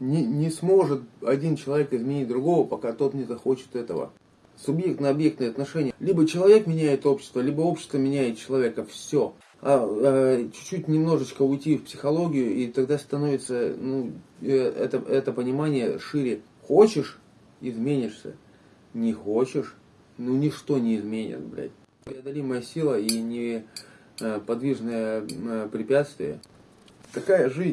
Не, не сможет один человек изменить другого, пока тот не захочет этого. Субъектно-объектные отношения. Либо человек меняет общество, либо общество меняет человека. Все. А, а, чуть-чуть немножечко уйти в психологию, и тогда становится ну, э, это, это понимание шире. Хочешь, изменишься. Не хочешь, ну ничто не изменит, блядь. Преодолимая сила и неподвижное э, препятствие. Такая жизнь.